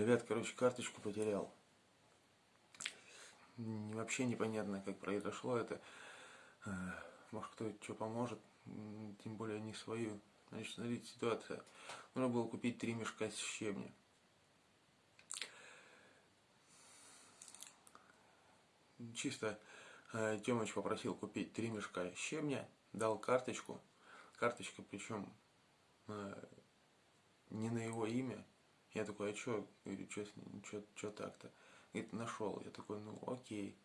Ребят, короче, карточку потерял. Вообще непонятно, как произошло это. Э, может, кто что поможет, тем более не свою. Значит, смотрите, ситуация. Нужно было купить три мешка с щебня. Чисто э, Тёмыч попросил купить три мешка щебня, дал карточку. Карточка, причем э, не на его имя, я такой, а что, говорю, что так-то? Говорит, нашел. Я такой, ну окей.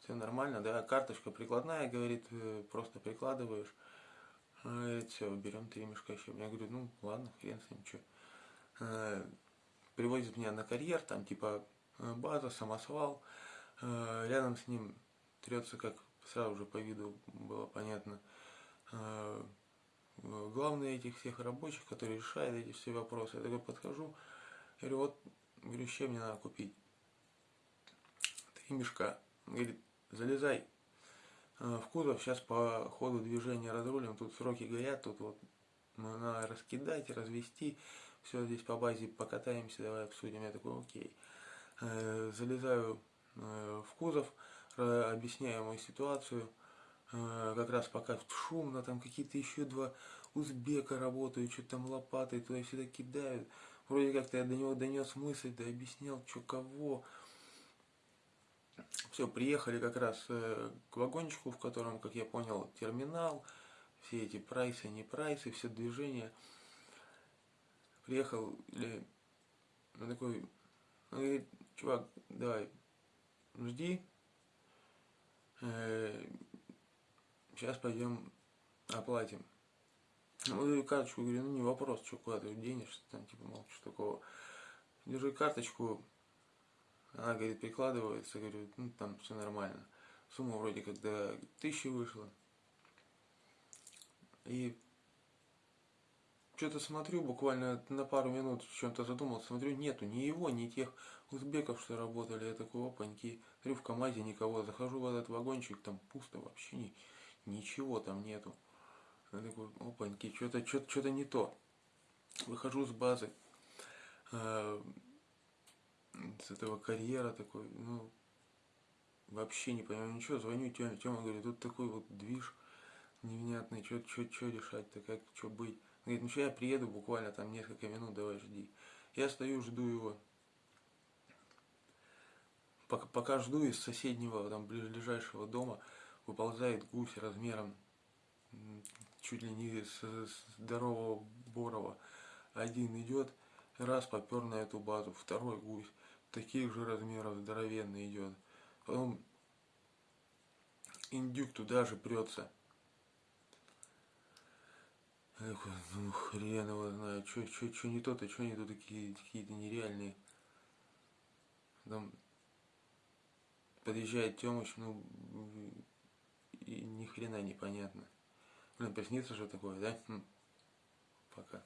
Все нормально, да, карточка прикладная, говорит, э, просто прикладываешь. Говорит, все, берем три мешка еще. Я говорю, ну ладно, хрен с ним, что. Э, привозит меня на карьер, там типа э, база, самосвал. Рядом с ним трется, как сразу же по виду было понятно, главный этих всех рабочих, которые решают эти все вопросы. Я такой подхожу, говорю, вот, говорю, чем мне надо купить? Три мешка. Говорит, залезай э, в кузов, сейчас по ходу движения разрулим, тут сроки горят, тут вот надо раскидать, развести, все здесь по базе покатаемся, давай обсудим. Я такой, окей. Э, залезаю э, в кузов, объясняю ему ситуацию, как раз пока шумно, там какие-то еще два узбека работают, что-то там лопатой туда-сюда кидают. Вроде как-то я до него донес мысль, да объяснял, что кого. Все, приехали как раз э, к вагончику, в котором, как я понял, терминал, все эти прайсы, не прайсы, все движения. Приехал, или ну, такой, он говорит, чувак, давай, жди, э, сейчас пойдем оплатим. Ну, карточку, говорю, ну не вопрос, что куда ты денешься, там, типа, мол, что такого. Держи карточку, она, говорит, прикладывается, говорю, ну там все нормально. Сумма вроде как до тысячи вышла. И что-то смотрю, буквально на пару минут в чем-то задумался, смотрю, нету ни его, ни тех узбеков, что работали. Я такой, опаньки, смотрю, в КамАЗе никого, захожу в этот вагончик, там пусто вообще, не, ничего там нету. Я такой, опаньки, что-то что что не то. Выхожу с базы, э, с этого карьера такой, ну, вообще не понимаю ничего, звоню Тёме, Тёма говорит, тут такой вот движ невнятный, что решать-то, как, что быть. Говорит, ну что я приеду буквально там несколько минут, давай жди. Я стою, жду его. Пока, пока жду из соседнего, там, ближайшего дома, выползает гусь размером чуть ли не с, здорового Борова. Один идет, раз попер на эту базу, второй гусь, таких же размеров здоровенный идет. Потом индюк туда же прется. Эх, ну хрен его знает, что что что не то-то, что не то такие какие-то нереальные. Там подъезжает Тёмыч, ну и ни хрена непонятно. Блин, приснится же такое, да? Хм. Пока.